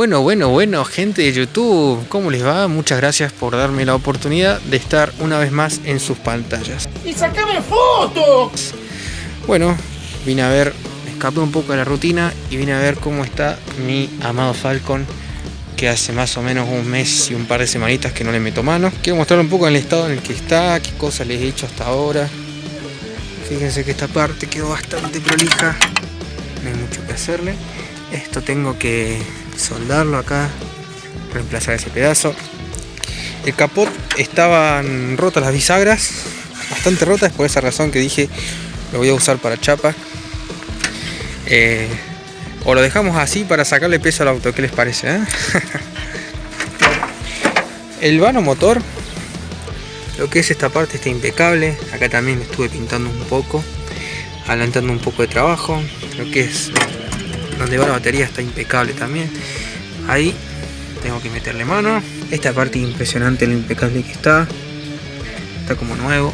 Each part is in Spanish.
Bueno, bueno, bueno, gente de YouTube, ¿cómo les va? Muchas gracias por darme la oportunidad de estar una vez más en sus pantallas. ¡Y sacame fotos! Bueno, vine a ver, escapé un poco de la rutina y vine a ver cómo está mi amado Falcon, que hace más o menos un mes y un par de semanitas que no le meto mano. Quiero mostrar un poco el estado en el que está, qué cosas les he hecho hasta ahora. Fíjense que esta parte quedó bastante prolija, no hay mucho que hacerle. Esto tengo que soldarlo acá, reemplazar ese pedazo. El capot estaban rotas las bisagras, bastante rotas, por esa razón que dije lo voy a usar para chapa. Eh, o lo dejamos así para sacarle peso al auto, ¿qué les parece? eh? el vano motor, lo que es esta parte está impecable. Acá también estuve pintando un poco, adelantando un poco de trabajo. Lo que es donde va la batería está impecable también. Ahí tengo que meterle mano. Esta parte impresionante lo impecable que está. Está como nuevo.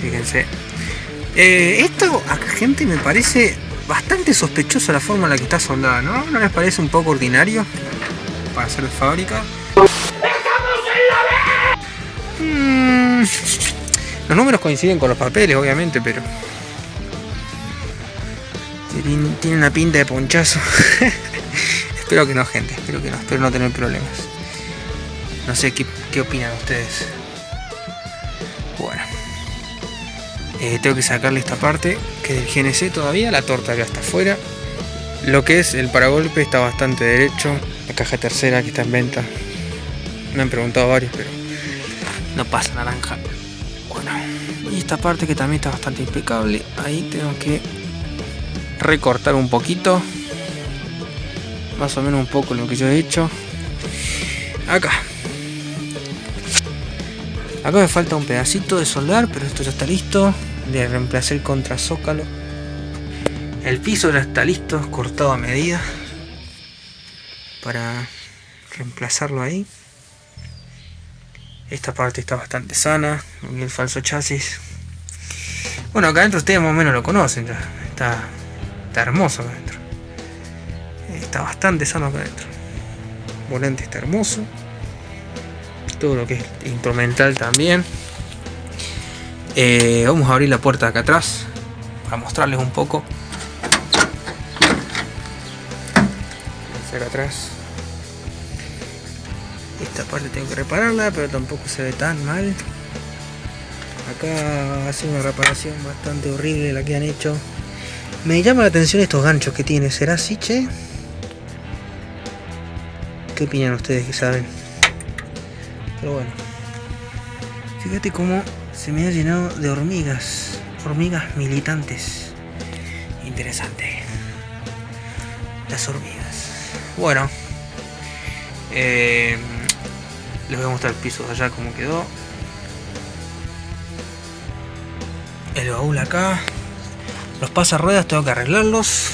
Fíjense. Eh, esto acá gente me parece bastante sospechoso la forma en la que está soldada ¿no? ¿no les parece un poco ordinario para ser de fábrica? Mm, los números coinciden con los papeles obviamente pero tiene, una pinta de ponchazo. espero que no, gente. Espero que no. Espero no tener problemas. No sé qué, qué opinan ustedes. Bueno. Eh, tengo que sacarle esta parte. Que del GNC todavía. La torta ya está afuera. Lo que es el paragolpe está bastante derecho. La caja tercera que está en venta. Me han preguntado varios, pero no pasa naranja. Bueno. Y esta parte que también está bastante impecable. Ahí tengo que recortar un poquito más o menos un poco lo que yo he hecho. Acá. Acá me falta un pedacito de soldar pero esto ya está listo. De reemplazar el contrazócalo. El piso ya está listo cortado a medida para reemplazarlo ahí. Esta parte está bastante sana el falso chasis. Bueno acá adentro ustedes más o menos lo conocen ya está Está hermoso acá adentro. Está bastante sano acá adentro. Volante está hermoso. Todo lo que es instrumental también. Eh, vamos a abrir la puerta de acá atrás. Para mostrarles un poco. Acá atrás. Esta parte tengo que repararla, pero tampoco se ve tan mal. Acá hace una reparación bastante horrible la que han hecho. Me llama la atención estos ganchos que tiene. ¿Será así, che? ¿Qué opinan ustedes que saben? Pero bueno. Fíjate cómo se me ha llenado de hormigas. Hormigas militantes. Interesante. Las hormigas. Bueno. Eh, les voy a mostrar el piso de allá como quedó. El baúl acá. Los pasarruedas tengo que arreglarlos.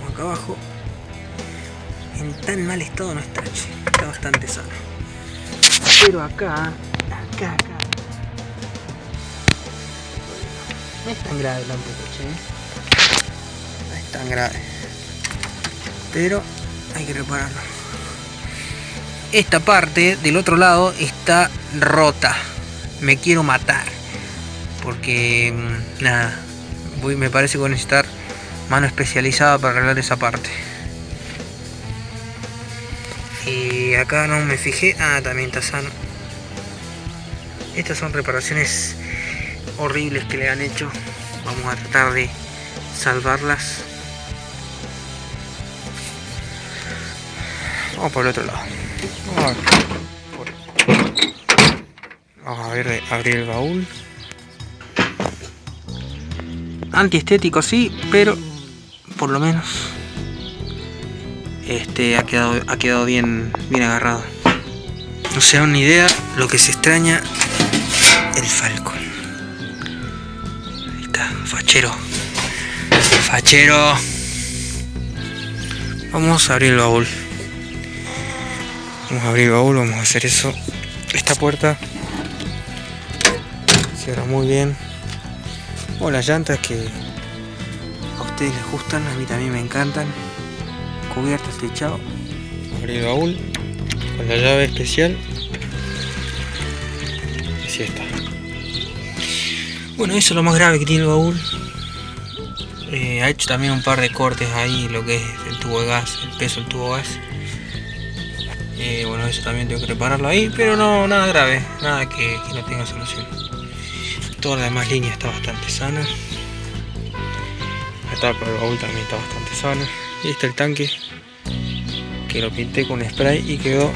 Vamos acá abajo. En tan mal estado no está. Está bastante sano. Pero acá, acá, acá. No es tan grave tampoco, che. No es tan grave. Pero hay que repararlo. Esta parte del otro lado está rota. Me quiero matar porque mm, nada voy, me parece que voy a necesitar mano especializada para arreglar esa parte. Y acá no me fijé. Ah también está sano. Estas son reparaciones horribles que le han hecho. Vamos a tratar de salvarlas. Vamos por el otro lado. Vamos a ver, vamos a ver abrir el baúl antiestético sí, pero por lo menos este ha quedado, ha quedado bien, bien agarrado. No se dan ni idea lo que se extraña el Falcon. Ahí está, fachero. Fachero. Vamos a abrir el baúl. Vamos a abrir el baúl, vamos a hacer eso. Esta puerta cierra muy bien o las llantas que a ustedes les gustan, a mí también me encantan. Cubiertas techado. Abrí el baúl con la llave especial. Así está. Bueno, eso es lo más grave que tiene el baúl. Eh, ha hecho también un par de cortes ahí, lo que es el tubo de gas, el peso del tubo de gas. Eh, bueno, eso también tengo que repararlo ahí, pero no, nada grave, nada que, que no tenga solución. Toda la demás línea está bastante sana. La tapa del baúl también está bastante sana. Y está el tanque, que lo pinté con spray y quedó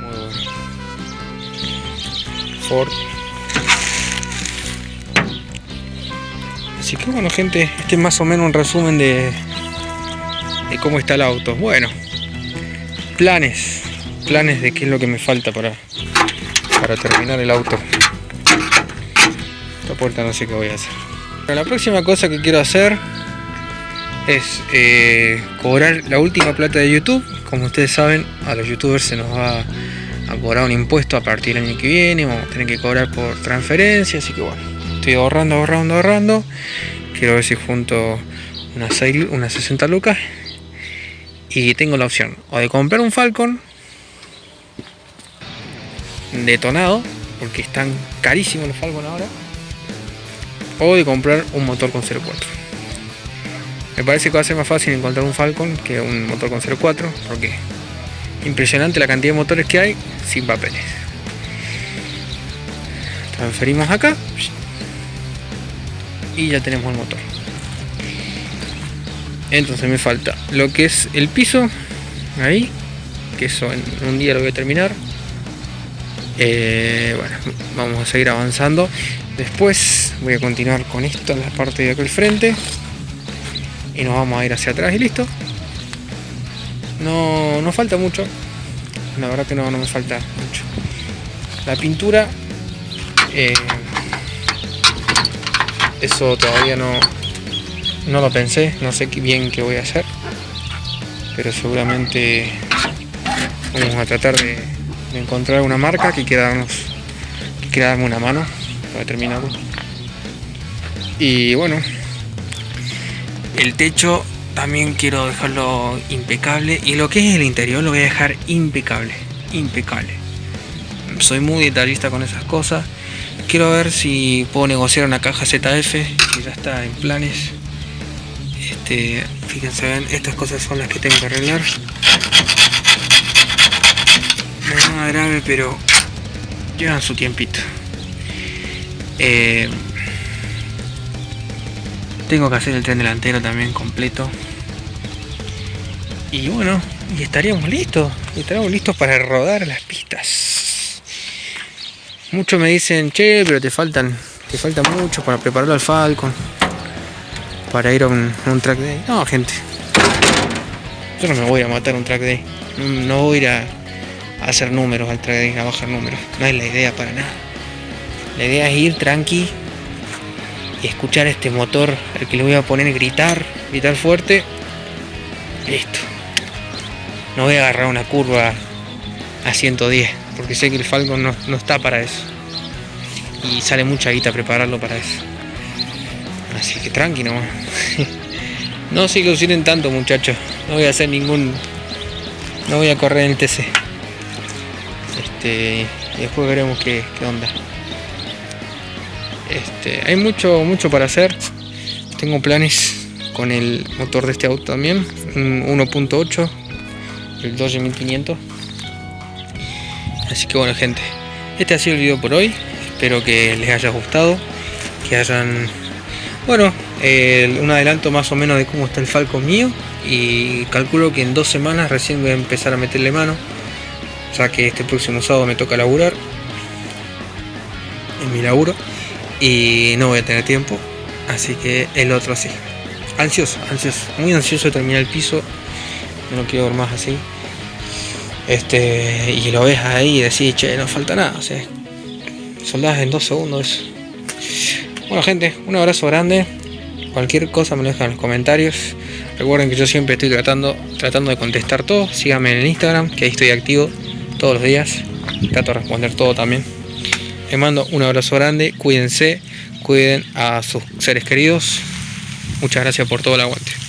muy bueno. Ford Así que bueno gente, este es más o menos un resumen de, de cómo está el auto. Bueno, planes, planes de qué es lo que me falta para, para terminar el auto. No sé qué voy a hacer. La próxima cosa que quiero hacer es eh, cobrar la última plata de YouTube. Como ustedes saben, a los youtubers se nos va a cobrar un impuesto a partir del año que viene. Vamos a tener que cobrar por transferencia, así que bueno estoy ahorrando, ahorrando, ahorrando. Quiero ver si junto unas, 6, unas 60 lucas. Y tengo la opción o de comprar un Falcon detonado, porque están carísimos los Falcon ahora, o de comprar un motor con 0.4. Me parece que va a ser más fácil encontrar un Falcon que un motor con 0.4, porque impresionante la cantidad de motores que hay sin papeles. Transferimos acá y ya tenemos el motor entonces me falta lo que es el piso ahí que eso en un día lo voy a terminar eh, bueno vamos a seguir avanzando después voy a continuar con esto en la parte de al frente. Y nos vamos a ir hacia atrás y listo. No, no falta mucho. La verdad que no, no me falta mucho. La pintura eh, eso todavía no, no lo pensé, no sé bien qué voy a hacer. Pero seguramente vamos a tratar de, encontrar una marca que quiera darnos que quiera darme una mano para terminarlo. Y bueno, el techo también quiero dejarlo impecable. Y lo que es el interior lo voy a dejar impecable, impecable. Soy muy detallista con esas cosas. Quiero ver si puedo negociar una caja ZF que ya está en planes. Este, fíjense ven estas cosas son las que tengo que arreglar. No es nada grave pero llevan su tiempito eh, tengo que hacer el tren delantero también completo y bueno y estaríamos listos estaríamos listos para rodar las pistas Muchos me dicen, che, pero te faltan, te falta mucho para prepararlo al Falcon. Para ir a un, track day. No, gente. Yo no me voy a matar un track day. No, voy a ir a, hacer números al track day, a bajar números. No es la idea para nada. La idea es ir tranqui y escuchar este motor, el que le voy a poner gritar, gritar fuerte. Listo. No voy a agarrar una curva a 110 porque sé que el Falcon no, está para eso. Y sale mucha guita prepararlo para eso. Así que tranqui nomás. no se ilusionen tanto muchachos. No voy a hacer ningún... No voy a correr en el TC. Este, después veremos qué, qué onda. Este, hay mucho, mucho para hacer. Tengo planes con el motor de este auto también. Un 1.8. El Dodge 1500 Así que bueno gente, este ha sido el video por hoy. Espero que les haya gustado, que hayan, bueno, un adelanto más o menos de cómo está el Falcon mío. Y calculo que en dos semanas recién voy a empezar a meterle mano. Ya que este próximo sábado me toca laburar. En mi laburo. Y no voy a tener tiempo. Así que el otro sí. Ansioso, ansioso. Muy ansioso de terminar el piso. No quiero ver más así este y lo ves ahí y decís che no falta nada o soldadas en dos segundos bueno gente un abrazo grande cualquier cosa me lo dejan en los comentarios recuerden que yo siempre estoy tratando tratando de contestar todo síganme en el instagram que ahí estoy activo todos los días trato de responder todo también les mando un abrazo grande cuídense cuiden a sus seres queridos Muchas gracias por todo el aguante.